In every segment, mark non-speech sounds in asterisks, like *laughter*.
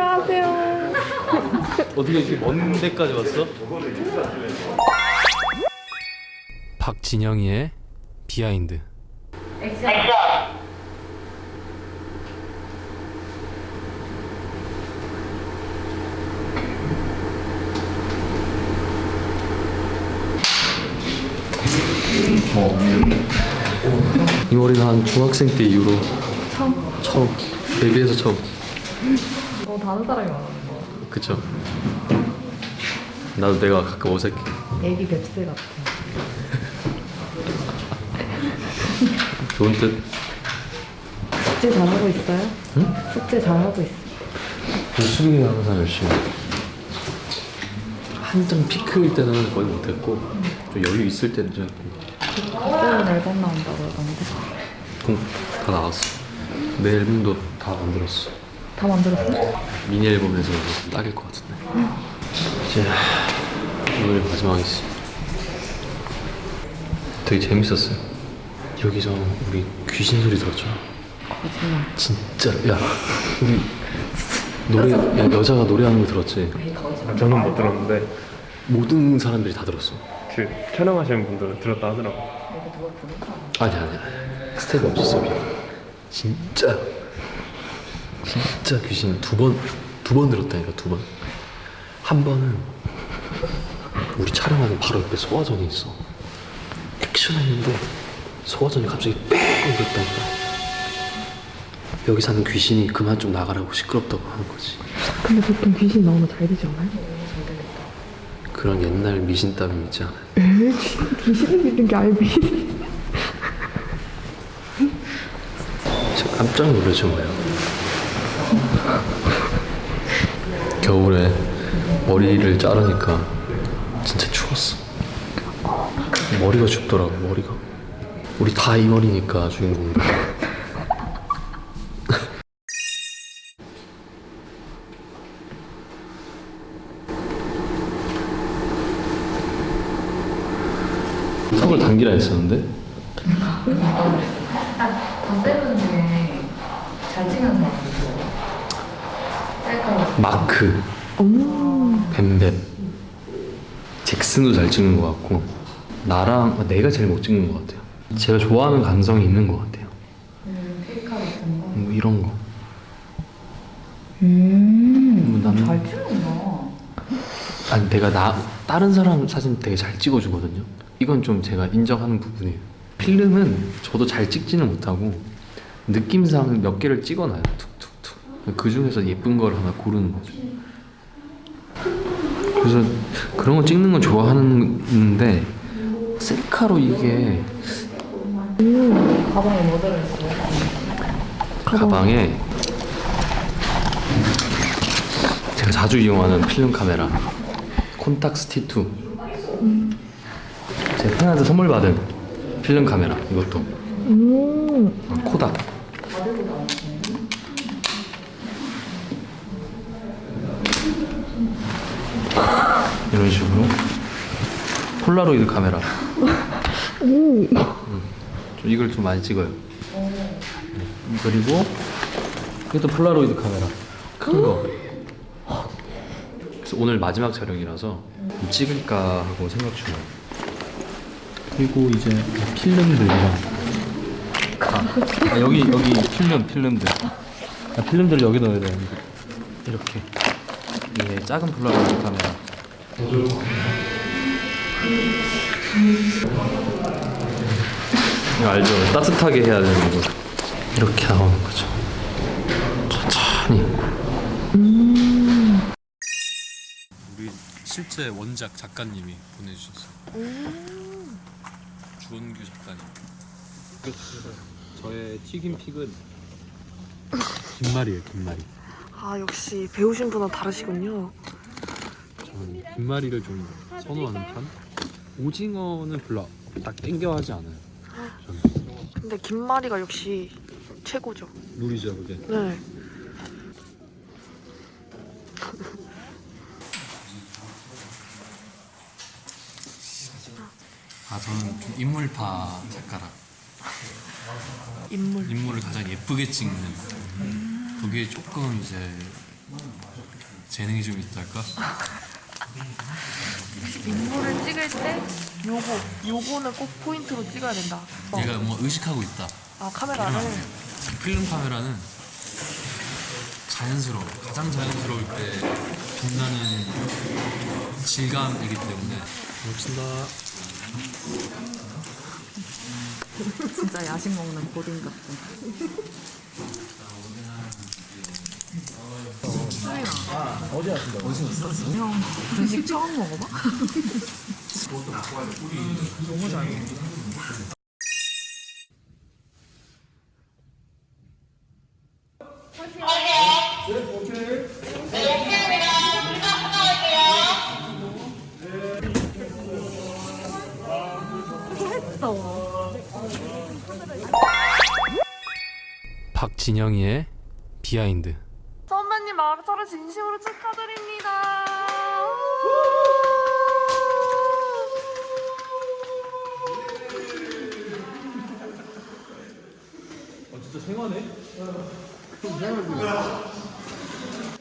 안녕하세요. 어떻게 이렇게 먼 데까지 왔어? 박진영이의 비하인드 이 머리는 한 중학생 때 이후로 처음. 처음 데뷔해서 처음 어 다른 사람이 말하는 거. 그쵸 나도 내가 가끔 어색해 애기 뱁새 같아. *laughs* 좋은 뜻 숙제 잘하고 있어요? 응? 숙제 잘하고 있어. 수빈이 항상 열심히 한창 피크일 때는 거의 못했고 좀 여유 있을 때는 좀 했고 새로운 앨범 나온다고 그러던데. 공다 나왔어 내 앨범도 다 만들었어 다 만들었어? 미니 앨범에서 이제 딱일 것 같은데 이제 오늘 마지막이지 되게 재밌었어요 여기서 우리 귀신 소리 들었죠? 거짓말. 진짜 야 우리 노래 야 여자가 노래하는 거 들었지? 아, 저는 못 들었는데 모든 사람들이 다 들었어 그 촬영하시는 분들은 들었다 하더라고요. 아니 아니 스텝이 없었어 진짜 진짜 귀신 두 번 두 번 들었다니까 두 번 한 번은 우리 촬영하는 바로 옆에 소화전이 있어. 액션 했는데 소화전이 갑자기 뺑 그랬다니까. 여기 사는 귀신이 그만 좀 나가라고 시끄럽다고 하는 거지. 근데 보통 귀신 나오면 잘 되지 않아요? 그런 옛날 미신땀이 있지 않아요? 에? 귀신을 믿는 게 아니고. 진짜 깜짝 놀라죠 뭐예요 겨울에 머리를 자르니까 진짜 추웠어 머리가 춥더라고 머리가 우리 다 이 머리니까 주인공들 턱을 *laughs* 당기라 했었는데 담배는 중에 잘 찍는 사람 있어요. 셀카. 마크 음. 뱀뱀 잭슨도 잘 찍는 것 같고 나랑 내가 제일 못 찍는 것 같아요 제가 좋아하는 감성이 있는 것 같아요 음, 필카 같은 거. 뭐 이런 거 음. 뭐 나는- 잘 찍는다. 아니 내가 나 다른 사람 사진 되게 잘 찍어주거든요 이건 좀 제가 인정하는 부분이에요 필름은 저도 잘 찍지는 못하고 느낌상 몇 개를 찍어놔요 툭툭툭 그 중에서 예쁜 걸 하나 고르는 거죠 그래서 그런 거 찍는 건 좋아하는데 셀카로 이게 가방에 뭐 들어있어요? 가방에 제가 자주 이용하는 필름 카메라 콘탁스 T2 제가 팬한테 선물 받은 필름 카메라 이것도 음. 어, 코닥 이런 식으로. 폴라로이드 카메라. 음, 좀 이걸 좀 많이 찍어요. 음, 그리고 이것도 폴라로이드 카메라. 큰 거. 그래서 오늘 마지막 촬영이라서 좀 찍을까 하고 생각 중이에요. 그리고 이제 필름들이랑 아, 아, 여기 여기 필름 필름들. 아, 필름들을 여기 넣어야 되는데. 이렇게. 이게 작은 폴라로이드 카메라 알죠? 따뜻하게 해야 되는 거. 이렇게 나오는 거죠. 천천히. 우리 실제 원작 작가님이 보내주셨어요. 주원규 작가님. 저의 튀김 픽은 *laughs* 김말이에요 김말이. 아 역시 배우신 분은 다르시군요. 저는 김말이를 좀 선호하는 편 오징어는 별로 딱 땡겨 하지 않아요 저는 근데 김말이가 역시 최고죠. 물이죠 그게 네. *laughs* 아 저는 좀 인물파 작가라 인물. 인물을 가장 예쁘게 찍는 그게 조금 이제 재능이 좀 있달까? 인물을 찍을 때 요거 요거는 꼭 포인트로 찍어야 된다. 어. 얘가 뭐 의식하고 있다. 아 카메라를 필름 카메라는 자연스러워. 가장 자연스러울 때 빛나는 질감이기 때문에. 고맙습니다. 진짜 야식 먹는 고딩 같은. 어디 왔습니다. 어디 왔어? 형, 분식 처음 먹어봐? 박진영이의 비하인드. 진심으로 축하드립니다.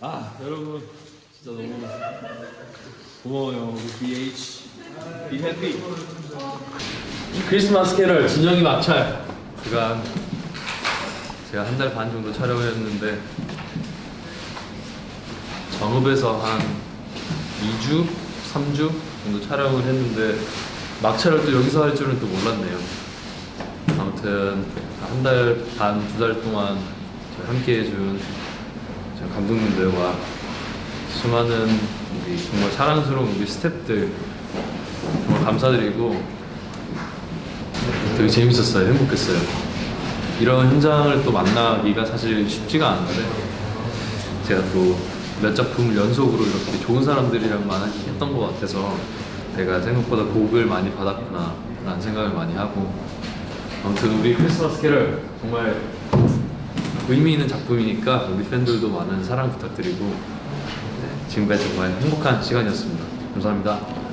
아 여러분. 진짜 너무 고마워요. 우리 BH Be Happy. 크리스마스 캐럴 진영이 마찰 제가 한- 제가 한 달 반 정도 촬영을 했는데 정읍에서 한 2주, 3주 정도 촬영을 했는데 막차를 또 여기서 할 줄은 또 몰랐네요 아무튼 한 달 반, 두 달 동안 함께 해준 저 감독님들과 수많은 정말 사랑스러운 우리 스태프들 정말 감사드리고 되게 재밌었어요. 행복했어요. 이런 현장을 또 만나기가 사실 쉽지가 않은데 제가 또 몇 작품을 연속으로 이렇게 좋은 사람들이랑만 했던 것 같아서 내가 생각보다 복을 많이 받았구나 라는 생각을 많이 하고 아무튼 우리 크리스마스 캐럴 정말 의미 있는 작품이니까 우리 팬들도 많은 사랑 부탁드리고 네, 지금까지 정말 행복한 시간이었습니다. 감사합니다.